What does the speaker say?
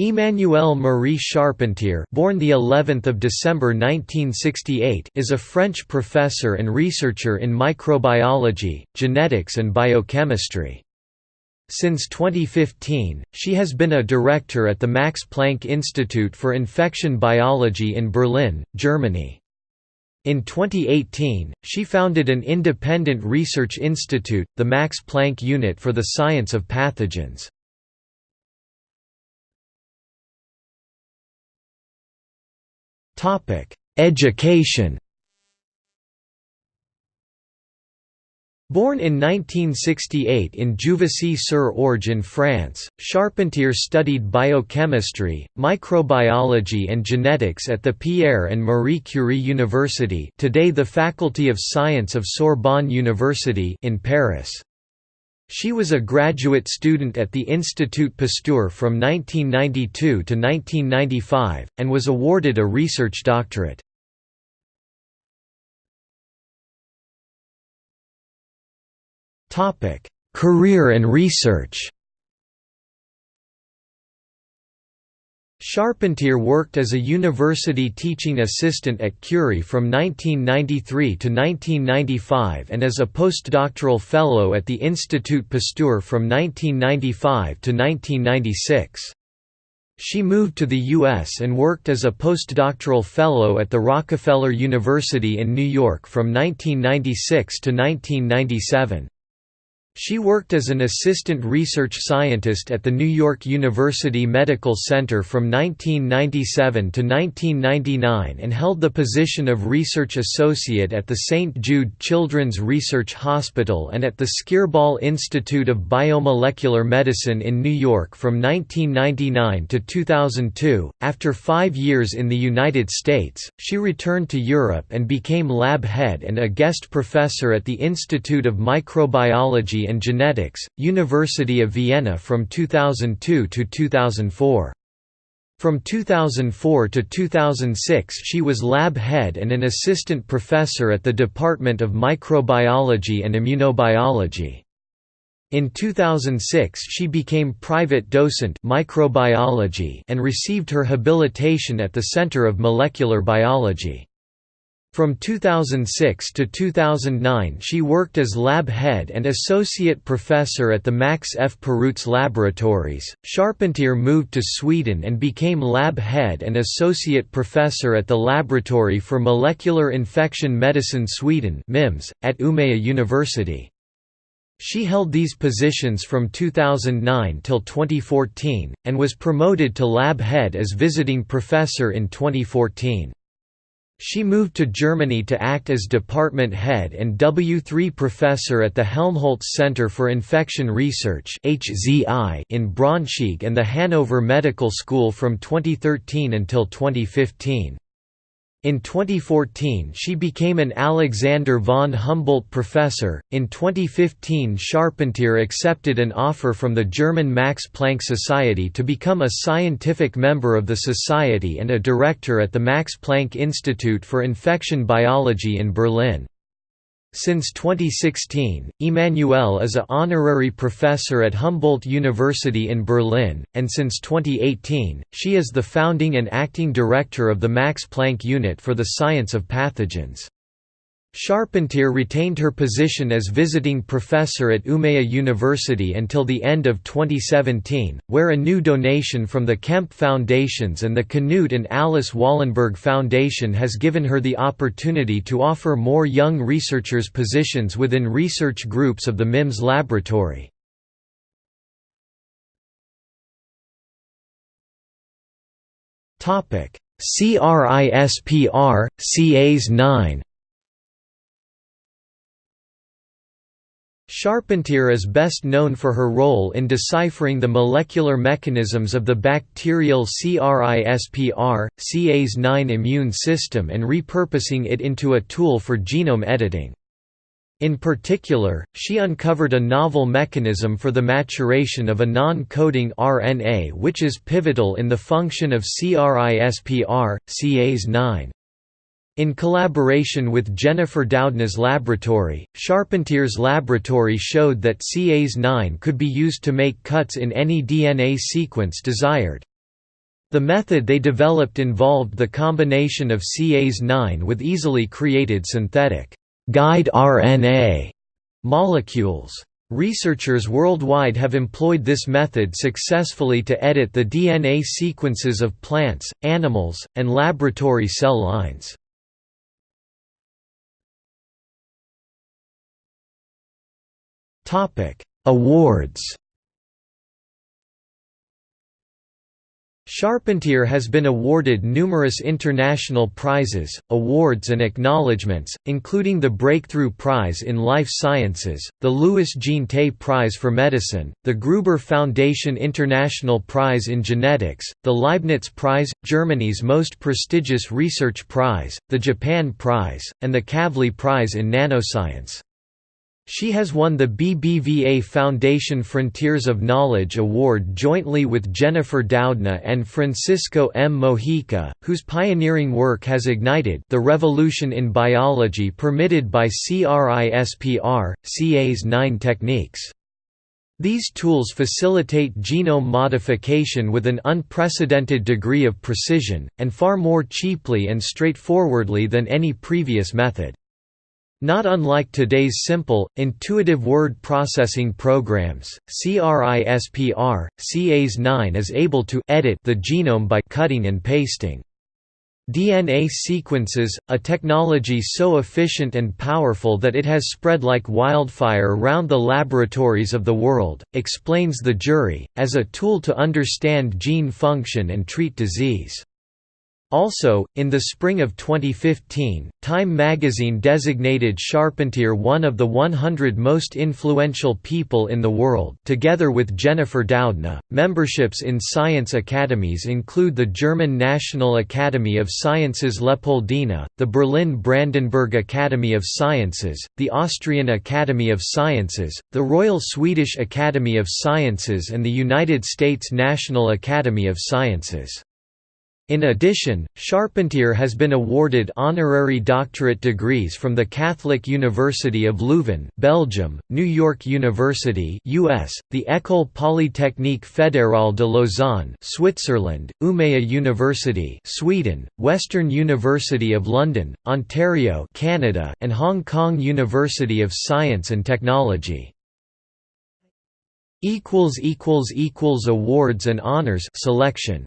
Emmanuelle Marie Charpentier, born the 11th of December 1968, is a French professor and researcher in microbiology, genetics and biochemistry. Since 2015, she has been a director at the Max Planck Institute for Infection Biology in Berlin, Germany. In 2018, she founded an independent research institute, the Max Planck Unit for the Science of Pathogens. Education Born in 1968 in Juvisy-sur-Orge in France, Charpentier studied biochemistry, microbiology and genetics at the Pierre and Marie Curie University today the Faculty of Science of Sorbonne University in Paris. She was a graduate student at the Institut Pasteur from 1992 to 1995, and was awarded a research doctorate. Career and research Charpentier worked as a university teaching assistant at Curie from 1993 to 1995 and as a postdoctoral fellow at the Institut Pasteur from 1995 to 1996. She moved to the U.S. and worked as a postdoctoral fellow at the Rockefeller University in New York from 1996 to 1997. She worked as an assistant research scientist at the New York University Medical Center from 1997 to 1999 and held the position of research associate at the St. Jude Children's Research Hospital and at the Skirball Institute of Biomolecular Medicine in New York from 1999 to 2002. After five years in the United States, she returned to Europe and became lab head and a guest professor at the Institute of Microbiology and Genetics, University of Vienna from 2002 to 2004. From 2004 to 2006 she was lab head and an assistant professor at the Department of Microbiology and Immunobiology. In 2006 she became private docent microbiology and received her habilitation at the Center of Molecular Biology. From 2006 to 2009 she worked as lab head and associate professor at the Max F. Perutz Laboratories. Charpentier moved to Sweden and became lab head and associate professor at the Laboratory for Molecular Infection Medicine Sweden (MIMS) at Umeå University. She held these positions from 2009 till 2014 and was promoted to lab head as visiting professor in 2014. She moved to Germany to act as department head and W3 professor at the Helmholtz Center for Infection Research in Braunschweig and the Hanover Medical School from 2013 until 2015. In 2014 she became an Alexander von Humboldt Professor. In 2015 Charpentier accepted an offer from the German Max Planck Society to become a scientific member of the society and a director at the Max Planck Institute for Infection Biology in Berlin. Since 2016, Emmanuelle is a honorary professor at Humboldt University in Berlin, and since 2018, she is the founding and acting director of the Max Planck Unit for the Science of Pathogens. Charpentier retained her position as visiting professor at Umeå University until the end of 2017, where a new donation from the Kempe Foundations and the Knut and Alice Wallenberg Foundation has given her the opportunity to offer more young researchers positions within research groups of the MIMS laboratory. CRISPR, Cas 9 Charpentier is best known for her role in deciphering the molecular mechanisms of the bacterial CRISPR, Cas9 immune system and repurposing it into a tool for genome editing. In particular, she uncovered a novel mechanism for the maturation of a non-coding RNA which is pivotal in the function of CRISPR, Cas9. In collaboration with Jennifer Doudna's laboratory, Charpentier's laboratory showed that Cas9 could be used to make cuts in any DNA sequence desired. The method they developed involved the combination of Cas9 with easily created synthetic guide RNA molecules. Researchers worldwide have employed this method successfully to edit the DNA sequences of plants, animals, and laboratory cell lines. Awards Charpentier has been awarded numerous international prizes, awards and acknowledgements, including the Breakthrough Prize in Life Sciences, the Louis Jeantet Prize for Medicine, the Gruber Foundation International Prize in Genetics, the Leibniz Prize, Germany's most prestigious research prize, the Japan Prize, and the Kavli Prize in Nanoscience. She has won the BBVA Foundation Frontiers of Knowledge Award jointly with Jennifer Doudna and Francisco M. Mojica, whose pioneering work has ignited the revolution in biology permitted by CRISPR, Cas9 techniques. These tools facilitate genome modification with an unprecedented degree of precision, and far more cheaply and straightforwardly than any previous method. Not unlike today's simple, intuitive word processing programs, CRISPR, Cas9 is able to edit the genome by cutting and pasting. DNA sequences, a technology so efficient and powerful that it has spread like wildfire around the laboratories of the world, explains the jury, as a tool to understand gene function and treat disease. Also, in the spring of 2015, Time magazine designated Charpentier one of the 100 most influential people in the world. Together with Jennifer Doudna, memberships in science academies include the German National Academy of Sciences Leopoldina, the Berlin Brandenburg Academy of Sciences, the Austrian Academy of Sciences, the Royal Swedish Academy of Sciences, and the United States National Academy of Sciences. In addition, Charpentier has been awarded honorary doctorate degrees from the Catholic University of Leuven, Belgium, New York University, US, the École Polytechnique Fédérale de Lausanne, Switzerland, Umeå University, Sweden, Western University of London, Ontario, Canada, and Hong Kong University of Science and Technology. equals equals equals awards and honors selection